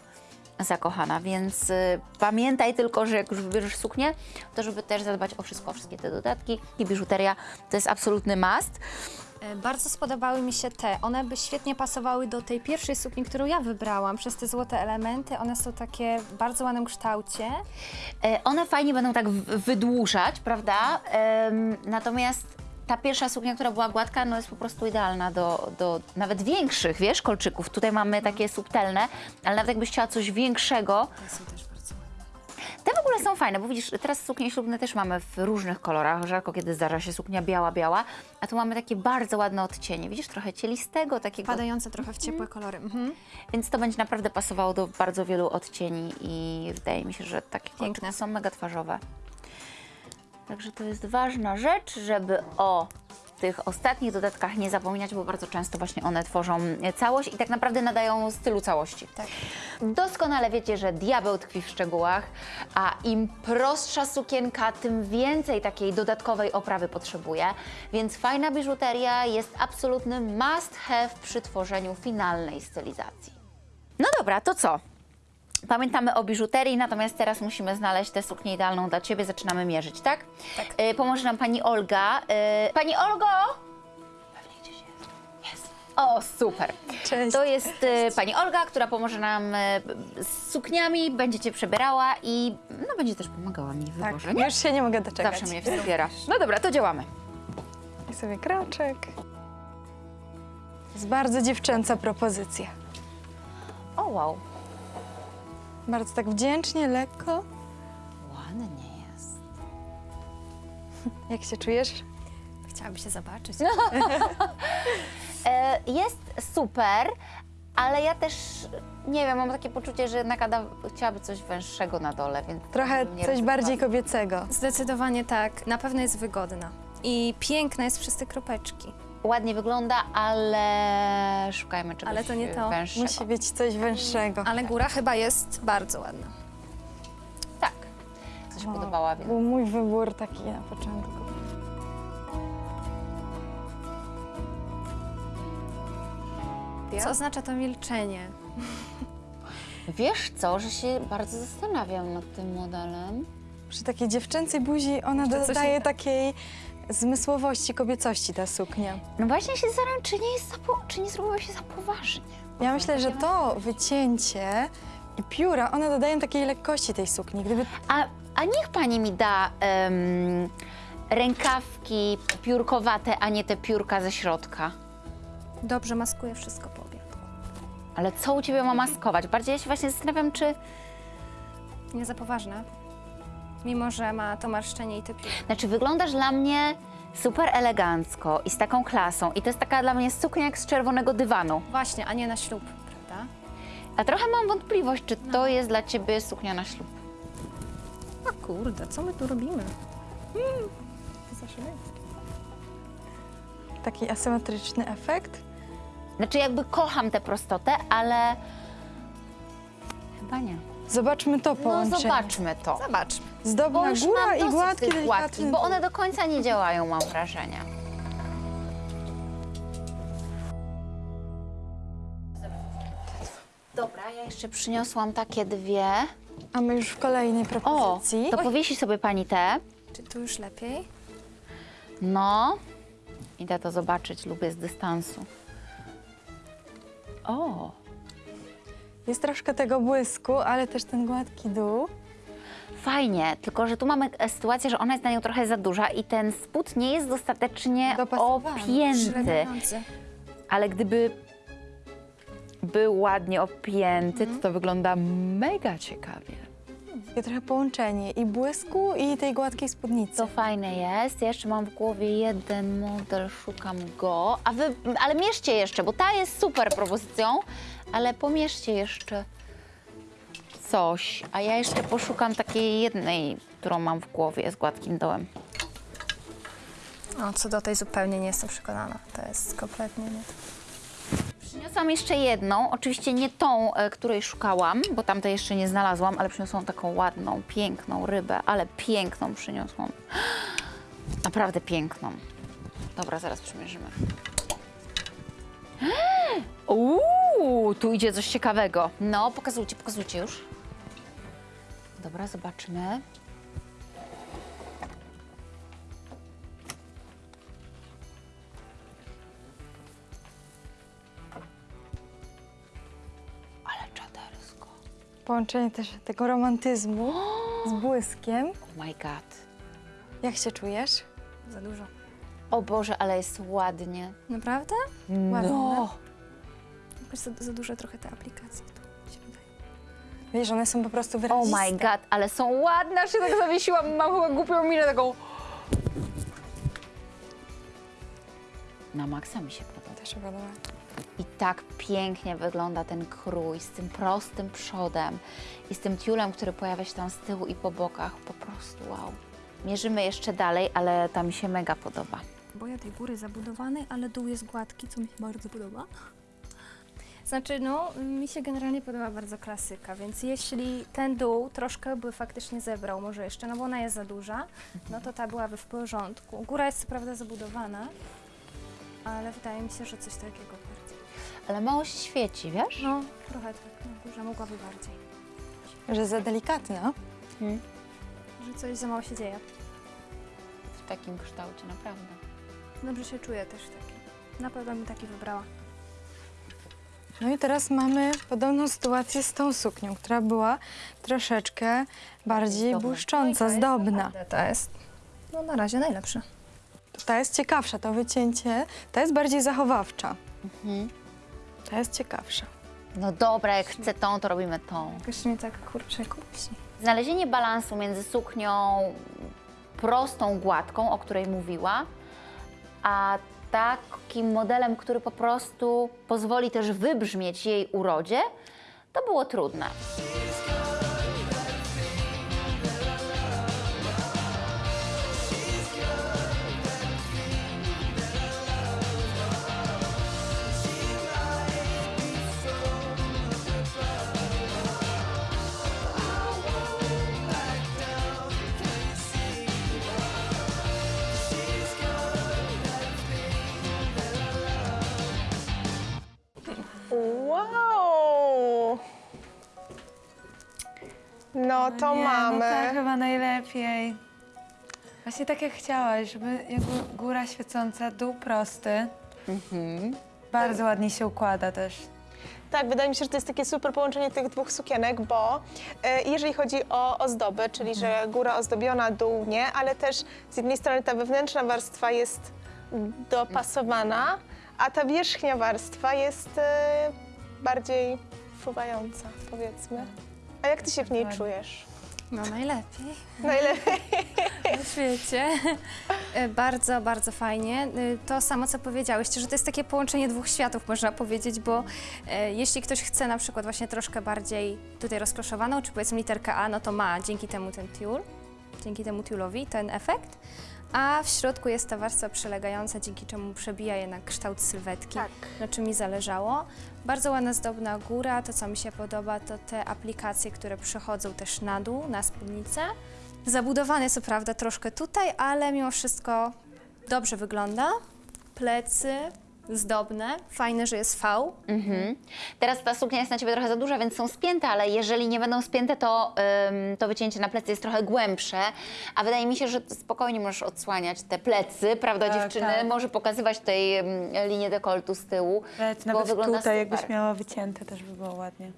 zakochana, więc e, pamiętaj tylko, że jak już wybierzesz suknię, to żeby też zadbać o wszystko, wszystkie te dodatki i biżuteria to jest absolutny must. E, Bardzo spodobały mi się te. One by świetnie pasowały do tej pierwszej sukni, którą ja wybrałam. Przez te złote elementy. One są takie w bardzo ładnym kształcie. E, One fajnie będą tak w- wydłużać, prawda? Em, natomiast ta pierwsza suknia, która była gładka, no jest po prostu idealna do, do nawet większych, wiesz, kolczyków. Tutaj mamy takie subtelne, ale nawet jakbyś chciała coś większego, Te są też bardzo ładne. Te w ogóle są fajne, bo widzisz, teraz suknie ślubne też mamy w różnych kolorach, rzadko kiedy zdarza się suknia biała, biała, a tu mamy takie bardzo ładne odcienie, widzisz, trochę cielistego, takiego, Padające trochę w ciepłe kolory. Mhm. więc to będzie naprawdę pasowało do bardzo wielu odcieni i wydaje mi się, że takie Piękne. kolczyki są mega twarzowe. Także to jest ważna rzecz, żeby o tych ostatnich dodatkach nie zapominać, bo bardzo często właśnie one tworzą całość i tak naprawdę nadają stylu całości. Tak. Doskonale wiecie, że diabeł tkwi w szczegółach, a im prostsza sukienka, tym więcej takiej dodatkowej oprawy potrzebuje, więc fajna biżuteria jest absolutny must have przy tworzeniu finalnej stylizacji. No dobra, to co? Pamiętamy o biżuterii, natomiast teraz musimy znaleźć tę suknię idealną dla Ciebie. Zaczynamy mierzyć, tak? Tak. Y, pomoże nam Pani Olga. Y, pani Olgo! Pewnie gdzieś jest. Jest. O, super. Cześć. To jest y, Pani Olga, która pomoże nam y, z sukniami, będzie Cię przebierała i no, będzie też pomagała mi w Tak, wyborze, nie? już się nie mogę doczekać. Zawsze mnie wspiera. No dobra, to działamy. I sobie kroczek. Jest bardzo dziewczęca propozycja. O, wow. Bardzo tak wdzięcznie, lekko. Ładnie jest. [LAUGHS] Jak się czujesz? Chciałaby się zobaczyć. [LAUGHS] E, jest super, ale ja też nie wiem, mam takie poczucie, że jednak Ada chciałaby coś węższego na dole, więc Trochę coś ryzykowała. bardziej kobiecego. Zdecydowanie tak. Na pewno jest wygodna. I piękna jest przez te kropeczki. Ładnie wygląda, ale szukajmy czegoś Ale to nie to. węższego. Musi być coś węższego. Ale góra chyba jest bardzo ładna. Tak, coś O, podobała, więc Był mój wybór taki na początku. Co oznacza to milczenie? wiesz co, że się bardzo zastanawiam nad tym modelem. Przy takiej dziewczęcej buzi ona Jeszcze coś dodaje nie tak. takiej zmysłowości, kobiecości ta suknia. No właśnie się zastanawiam, czy nie jest za, po- czy nie zrobiło się za poważnie. Ja myślę, że to wycięcie i pióra, one dodają takiej lekkości tej sukni. Gdyby A, a niech pani mi da em, rękawki piórkowate, a nie te piórka ze środka. Dobrze maskuje wszystko po obiadku. Ale co u ciebie ma maskować? Bardziej ja się właśnie zastanawiam, czy. Nie za poważne. Mimo, że ma to marszczenie i te pióry. Znaczy, wyglądasz dla mnie super elegancko i z taką klasą. I to jest taka dla mnie suknia jak z czerwonego dywanu. Właśnie, a nie na ślub, prawda? A trochę mam wątpliwość, czy to jest dla ciebie suknia na ślub. A kurde, co my tu robimy? taki asymetryczny efekt. Znaczy, jakby kocham tę prostotę, ale. Chyba nie. Zobaczmy to No, połączenie. zobaczmy to. Zobaczmy. Zdobna już góra mam i dosyć gładki, tych delikatny gładkich, bo one do końca nie działają, mam wrażenie. Dobra, ja jeszcze przyniosłam takie dwie. A my już w kolejnej O, propozycji. to powiesi sobie pani te. Czy tu już lepiej? No, idę to zobaczyć, lubię z dystansu. O, Jest troszkę tego błysku, ale też ten gładki dół. Fajnie, tylko że tu mamy e, sytuację, że ona jest na nią trochę za duża i ten spód nie jest dostatecznie opięty. Ale gdyby był ładnie opięty, to to wygląda mega ciekawie. Takie trochę połączenie i błysku, i tej gładkiej spódnicy. To fajne jest. Ja jeszcze mam w głowie jeden model, szukam go. A wy, ale mierzcie jeszcze, bo ta jest super propozycją, ale pomierzcie jeszcze coś. A ja jeszcze poszukam takiej jednej, którą mam w głowie z gładkim dołem. No, co do tej zupełnie nie jestem przekonana. To jest kompletnie nie. Przyniosłam jeszcze jedną, oczywiście nie tą, e, której szukałam, bo tamtej jeszcze nie znalazłam, ale przyniosłam taką ładną, piękną rybę, ale piękną przyniosłam. [GASPS] Naprawdę piękną. Dobra, zaraz przymierzymy. [GASPS] Uuu, tu idzie coś ciekawego. No, pokazujcie, pokazujcie już. Dobra, zobaczmy. Ale czadersko. Połączenie też tego romantyzmu z błyskiem. Oh my god. Jak się czujesz? Za dużo. O Boże, ale jest ładnie. Naprawdę? No. Jakoś za, za dużo trochę się wydaje. Wiesz, one są po prostu Oh wyraziste. my god, ale są ładne, aż się tak zawiesiłam. Mam chyba głupią minę taką. Na maksa mi się podoba. Też się podoba. I tak pięknie wygląda ten krój z tym prostym przodem i z tym tiulem, który pojawia się tam z tyłu i po bokach. Po prostu wow. Mierzymy jeszcze dalej, ale ta mi się mega podoba. Boję tej góry zabudowanej, ale dół jest gładki, co mi się bardzo podoba. Znaczy, no, mi się generalnie podoba bardzo klasyka, więc jeśli ten dół troszkę by faktycznie zebrał, może jeszcze, no bo ona jest za duża, no to ta byłaby w porządku. Góra jest co prawda zabudowana, ale wydaje mi się, że coś takiego bardziej. Ale mało się świeci, wiesz? No, trochę tak, na górze mogłaby bardziej. Że za delikatna. Że coś za mało się dzieje. W takim kształcie, naprawdę. Dobrze się czuję też w takim. Na pewno bym taki wybrała. No i teraz mamy podobną sytuację z tą suknią, która była troszeczkę bardziej Zdobna. błyszcząca, zdobna. Naprawdę To jest, no na razie najlepsze. Ta jest ciekawsza, to wycięcie, ta jest bardziej zachowawcza. Mhm. Ta jest ciekawsza. No dobra, jak chcę tą, to robimy tą. Jakoś mnie tak kurczę kusi. Znalezienie balansu między suknią prostą, gładką, o której mówiła, a takim modelem, który po prostu pozwoli też wybrzmieć jej urodzie, to było trudne. No to Nie, mamy. No tak chyba najlepiej. Właśnie tak jak chciałaś, żeby jakby góra świecąca, dół prosty. Bardzo ładnie się układa też. Tak, wydaje mi się, że to jest takie super połączenie tych dwóch sukienek, bo e, jeżeli chodzi o ozdoby, czyli że góra ozdobiona, dół nie, ale też z jednej strony ta wewnętrzna warstwa jest dopasowana, a ta wierzchnia warstwa jest e, bardziej fruwająca, powiedzmy. A jak ty się w niej Dokładnie. czujesz? No najlepiej Najlepiej. [LAUGHS] na świecie. E, bardzo, bardzo fajnie. E, To samo, co powiedziałyście, że to jest takie połączenie dwóch światów, można powiedzieć, bo e, jeśli ktoś chce na przykład właśnie troszkę bardziej tutaj rozkloszowaną, czy powiedzmy literkę A, no to ma dzięki temu ten tiul, dzięki temu tiulowi ten efekt. A w środku jest ta warstwa przylegająca, dzięki czemu przebija jednak kształt sylwetki, Tak. na czym mi zależało. Bardzo ładna, zdobna góra. To, co mi się podoba, to te aplikacje, które przechodzą też na dół, na spódnicę. Zabudowane co prawda troszkę tutaj, ale mimo wszystko dobrze wygląda. Plecy zdobne. Fajne, że jest V. Mhm. Teraz ta suknia jest na ciebie trochę za duża, więc są spięte, ale jeżeli nie będą spięte, to, ym, to wycięcie na plecy jest trochę głębsze. A wydaje mi się, że spokojnie możesz odsłaniać te plecy, prawda, Tak, dziewczyny? tak. Może pokazywać tutaj ym, linię dekoltu z tyłu. Nawet, nawet wygląda tutaj, super. jakbyś miała wycięte, też by było ładnie.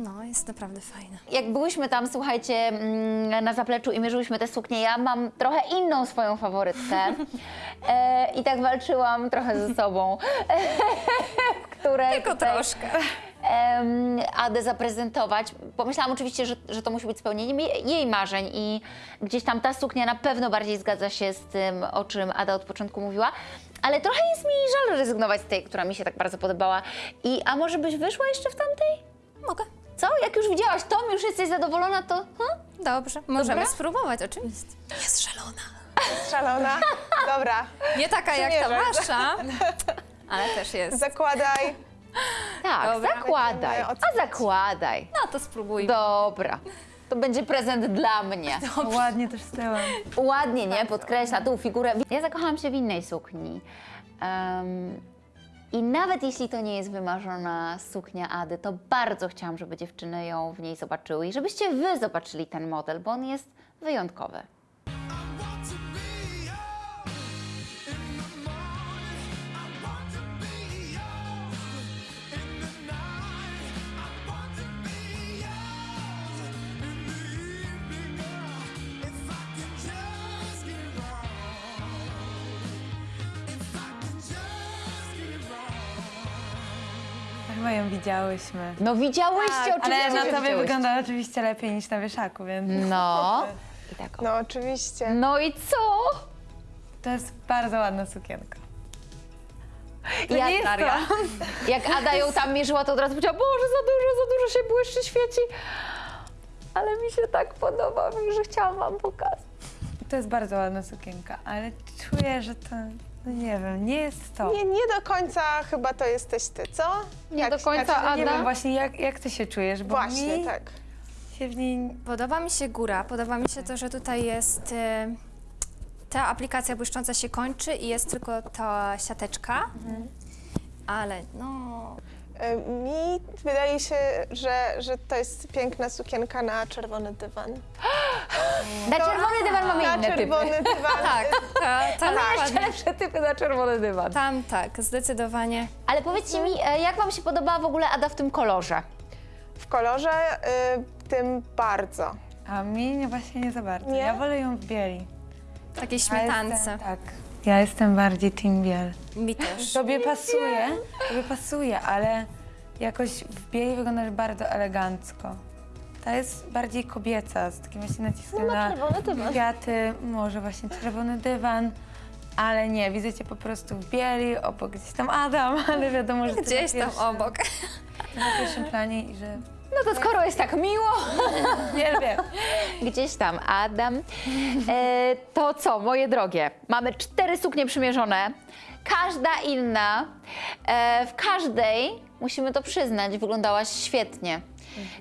No, jest naprawdę fajne. Jak byłyśmy tam, słuchajcie, mm, na zapleczu i mierzyłyśmy te suknie, ja mam trochę inną swoją faworytkę. [LAUGHS] E, I tak walczyłam trochę ze sobą. [LAUGHS] której Tylko tutaj, troszkę. em, Adę zaprezentować. Pomyślałam oczywiście, że, że to musi być spełnieniem jej- jej marzeń i gdzieś tam ta suknia na pewno bardziej zgadza się z tym, o czym Ada od początku mówiła. Ale trochę jest mi żal rezygnować z tej, która mi się tak bardzo podobała. I, a może byś wyszła jeszcze w tamtej? Mogę. Co? Jak już widziałaś Tom, już jesteś zadowolona, to... Hm? Dobrze, możemy Dobra? spróbować, oczywiście. Jest szalona. Szalona. Dobra, Nie taka jak ta Przymierzę. wasza, ale też jest. zakładaj. Tak, Dobra. zakładaj. Będziemy A oceniać. zakładaj. No to spróbuj. Dobra. To będzie prezent dla mnie. Ładnie też z tyłem. Ładnie, nie? Podkreśla tą figurę. Ja zakochałam się w innej sukni. Em, I nawet jeśli to nie jest wymarzona suknia Ady, to bardzo chciałam, żeby dziewczyny ją w niej zobaczyły i żebyście wy zobaczyli ten model, bo on jest wyjątkowy. Ją widziałyśmy. No widziałyście Tak, oczywiście, Ale na tobie widziałyście. wygląda oczywiście lepiej niż na wieszaku, więc No. [LAUGHS] I tak o. No oczywiście. No i co? to jest bardzo ładna sukienka. To Ja- nie Daria. [LAUGHS] Jak Ada ją tam mierzyła, to od razu powiedziała, Boże, za dużo, za dużo się błyszczy, świeci. Ale mi się tak podoba, że chciałam wam pokazać. To jest bardzo ładna sukienka, ale czuję, że to, no nie wiem, nie jest to. Nie, nie do końca chyba to jesteś ty, co? Nie do końca, znaczy, Ada. Nie wiem właśnie, jak, jak ty się czujesz, bo Właśnie, mi tak. się w niej... Podoba mi się góra, podoba mi się to, że tutaj jest e, ta aplikacja błyszcząca się kończy i jest tylko ta siateczka. Ale no, Y, Mi wydaje się, że, że to jest piękna sukienka na czerwony dywan. Na czerwony dywan mamy na inne typy. czerwony dywan. [LAUGHS] tak, ta, ta, Mamy jeszcze lepsze typy na czerwony dywan. Tam tak, zdecydowanie. Ale powiedzcie mi, e, jak wam się podobała w ogóle Ada w tym kolorze? W kolorze y, tym bardzo. A mi nie, właśnie nie za bardzo. Nie? Ja wolę ją w bieli. Takiej Ja śmietance. jestem- Tak. Ja jestem bardziej team biel. Mi też. [LAUGHS] Tobie pasuje, tobie pasuje, ale jakoś w bieli wyglądasz bardzo elegancko. Ta jest bardziej kobieca, z takim właśnie naciskiem No, na na czerwony dywan. kwiaty, może właśnie czerwony dywan, ale nie, widzę cię po prostu w bieli, obok gdzieś tam Adam, [LAUGHS] ale wiadomo, że ty Gdzieś tam pierwszym, obok. na pierwszym planie i że No to skoro jest tak miło, [LAUGHS] wielbię. gdzieś tam Adam, e, to co, moje drogie, mamy cztery suknie przymierzone, każda inna, e, w każdej, musimy to przyznać, wyglądałaś świetnie.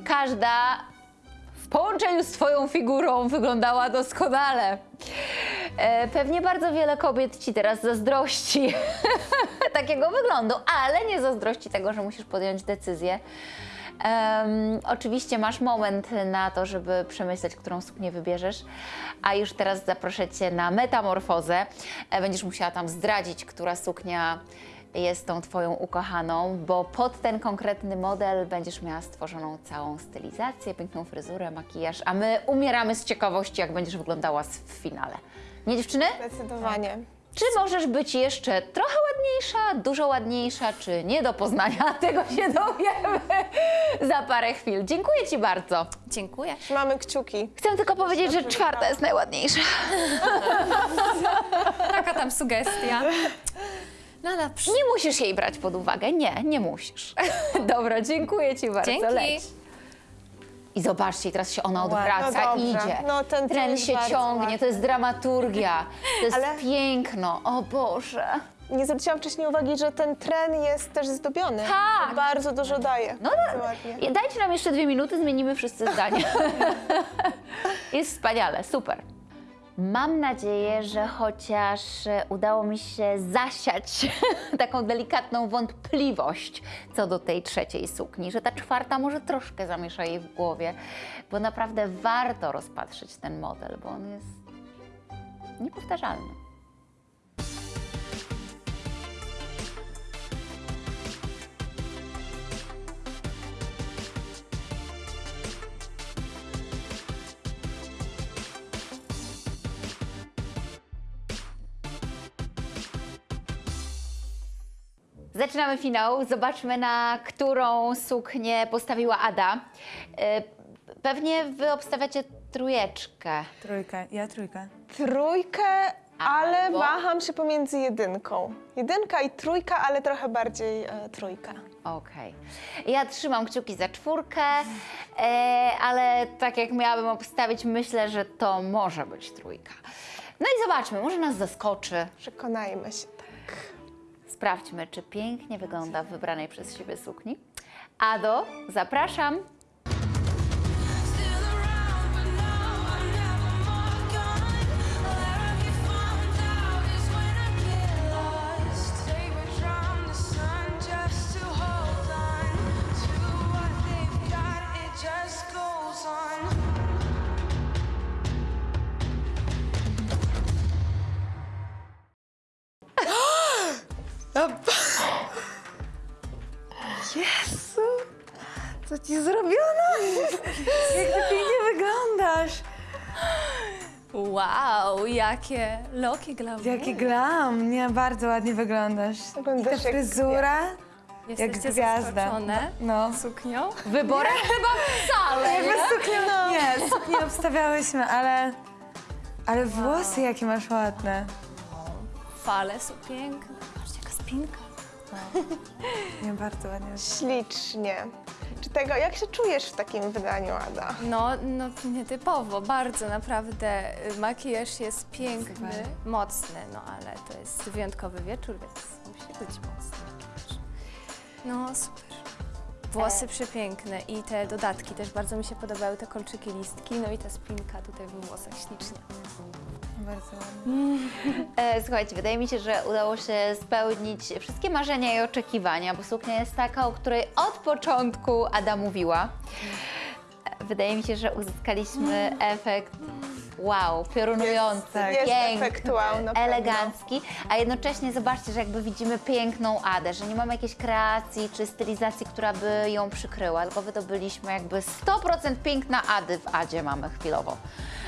Każda w połączeniu z Twoją figurą wyglądała doskonale. E, pewnie bardzo wiele kobiet Ci teraz zazdrości [LAUGHS] takiego wyglądu, ale nie zazdrości tego, że musisz podjąć decyzję. Em, oczywiście masz moment na to, żeby przemyśleć, którą suknię wybierzesz, a już teraz zaproszę Cię na metamorfozę. E, będziesz musiała tam zdradzić, która suknia jest tą Twoją ukochaną, bo pod ten konkretny model będziesz miała stworzoną całą stylizację, piękną fryzurę, makijaż, a my umieramy z ciekawości, jak będziesz wyglądała w finale. Nie dziewczyny? Zdecydowanie. Czy możesz być jeszcze trochę ładniejsza, dużo ładniejsza, czy nie do poznania? [LAUGHS] Tego się dowiemy za parę chwil. Dziękuję Ci bardzo. Dziękuję. Mamy kciuki. Chcę tylko powiedzieć, że czwarta jest najładniejsza. [LAUGHS] Taka tam sugestia. No dobrze. Nie musisz jej brać pod uwagę. Nie, nie musisz. [LAUGHS] Dobra, dziękuję Ci bardzo. Dzięki. Leć. I zobaczcie, teraz się ona Ładnie. odwraca, No idzie. No, ten tren się ciągnie, ładny. to jest dramaturgia, to jest Ale- piękno. O Boże. Nie zwróciłam wcześniej uwagi, że ten tren jest też zdobiony. Tak. Bardzo dużo daje. No, ładnie. Dajcie nam jeszcze dwie minuty, zmienimy wszyscy zdanie. [LAUGHS] Jest wspaniale, super. Mam nadzieję, że chociaż e, udało mi się zasiać [LAUGHS] taką delikatną wątpliwość co do tej trzeciej sukni, że ta czwarta może troszkę zamiesza jej w głowie, bo naprawdę warto rozpatrzyć ten model, bo on jest niepowtarzalny. Zaczynamy finał. Zobaczmy, na którą suknię postawiła Ada. E, Pewnie wy obstawiacie trójeczkę. Trójkę, ja trójkę. Trójkę, ale Albo? waham się pomiędzy jedynką. Jedynka i trójka, ale trochę bardziej e, trójka. Okej. Ja trzymam kciuki za czwórkę, e, ale tak jak miałabym obstawić, myślę, że to może być trójka. No i zobaczmy, może nas zaskoczy. Przekonajmy się. Sprawdźmy, czy pięknie wygląda w wybranej przez siebie sukni. Ado, zapraszam. Wow, jakie loki glamour. Jaki glam! Nie, bardzo ładnie wyglądasz. I ta jak fryzura, Jesteście jak gwiazda. zaskoczone No. suknią? Wyborem chyba wcale. Jakby suknię, nie, suknię obstawiałyśmy, ale... Ale włosy jakie masz ładne. Fale są piękne. Patrzcie, jaka spinka. Nie, bardzo ładnie. Ślicznie. Czy tego, jak się czujesz w takim wydaniu, Ada? No, no nietypowo, bardzo naprawdę. y, Makijaż jest piękny, Super. mocny, no ale to jest wyjątkowy wieczór, więc musi być mocny makijaż. No super. Włosy przepiękne i te dodatki też bardzo mi się podobały, te kolczyki, listki, no i ta spinka tutaj w włosach ślicznie. Bardzo ładnie. E, Słuchajcie, wydaje mi się, że udało się spełnić wszystkie marzenia i oczekiwania, bo suknia jest taka, o której od początku Ada mówiła. E, Wydaje mi się, że uzyskaliśmy efekt wow, piorunujący. Jest piękny, elegancki, a jednocześnie zobaczcie, że jakby widzimy piękną Adę, że nie mamy jakiejś kreacji czy stylizacji, która by ją przykryła, tylko wydobyliśmy jakby 100% piękna Ady w Adzie mamy chwilowo.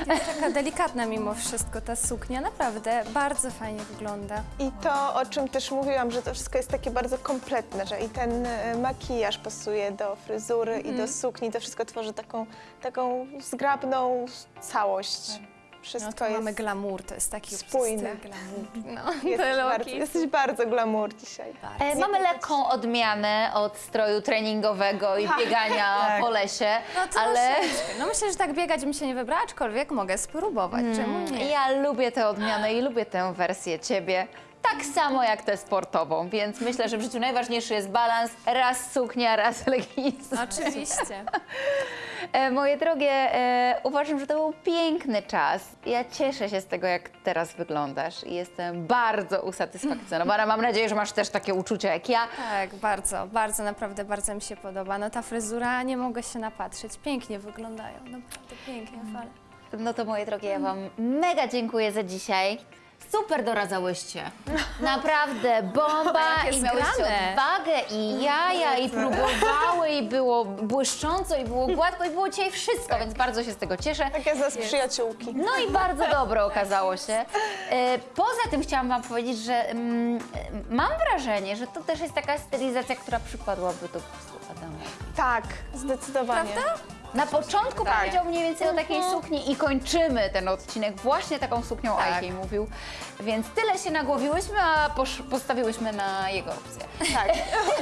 Jest taka delikatna mimo wszystko ta suknia, naprawdę bardzo fajnie wygląda. I to, o czym też mówiłam, że to wszystko jest takie bardzo kompletne, że i ten e, makijaż pasuje do fryzury i do sukni, to wszystko tworzy taką, taką zgrabną całość. No, Wszystko mamy jest, glamour, to jest taki spójne. styl glamour. [LAUGHS] No, jesteś, te bardzo, jesteś bardzo glamour dzisiaj. E, mamy lekką odmianę od stroju treningowego i biegania [LAUGHS] Tak. po lesie, No to ale. No myślę, że tak biegać bym się nie wybrała, aczkolwiek mogę spróbować. Czemu nie? ja lubię tę odmianę i lubię tę wersję ciebie. Tak samo jak tę sportową, więc myślę, że w życiu najważniejszy jest balans. Raz suknia, raz [LAUGHS] leginsy. Oczywiście. E, moje drogie, e, uważam, że to był piękny czas. Ja cieszę się z tego, jak teraz wyglądasz i jestem bardzo usatysfakcjonowana. Mam nadzieję, że masz też takie uczucia jak ja. Tak, bardzo, bardzo, naprawdę bardzo mi się podoba. No ta fryzura, nie mogę się napatrzeć. Pięknie wyglądają, naprawdę pięknie, fale. No to moje drogie, ja Wam mega dziękuję za dzisiaj. Super doradzałyście. Naprawdę, bomba [LAUGHS] Jakie i miałyście zgrane. odwagę i jaja i próbowały i było błyszcząco i było gładko i było dzisiaj wszystko, więc bardzo się z tego cieszę. Tak jak z przyjaciółki. No i bardzo dobre okazało się. [LAUGHS] E, Poza tym chciałam Wam powiedzieć, że mm, e, mam wrażenie, że to też jest taka stylizacja, która przypadłaby do gustu Adama. Tak, zdecydowanie. Na początku Tak. powiedział mniej więcej o takiej sukni i kończymy ten odcinek właśnie taką suknią, Tak. Ajkiej mówił. Więc tyle się nagłowiłyśmy, a postawiłyśmy na jego opcję. Tak.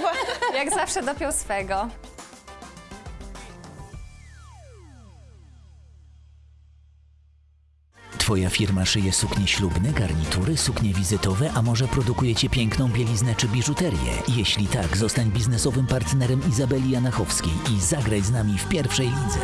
[LAUGHS] Jak zawsze dopiął swego. Twoja firma szyje suknie ślubne, garnitury, suknie wizytowe, a może produkujecie piękną bieliznę czy biżuterię? Jeśli tak, zostań biznesowym partnerem Izabeli Janachowskiej i zagraj z nami w pierwszej lidze.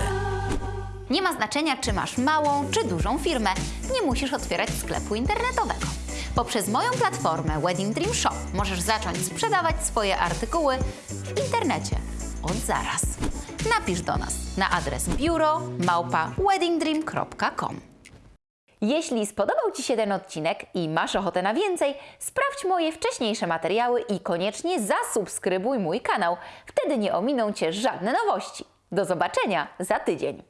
Nie ma znaczenia, czy masz małą czy dużą firmę, nie musisz otwierać sklepu internetowego. Poprzez moją platformę Wedding Dream Shop możesz zacząć sprzedawać swoje artykuły w internecie od zaraz. Napisz do nas na adres biuro małpa weddingdream.com. Jeśli spodobał Ci się ten odcinek i masz ochotę na więcej, sprawdź moje wcześniejsze materiały i koniecznie zasubskrybuj mój kanał. Wtedy nie ominą Cię żadne nowości. Do zobaczenia za tydzień.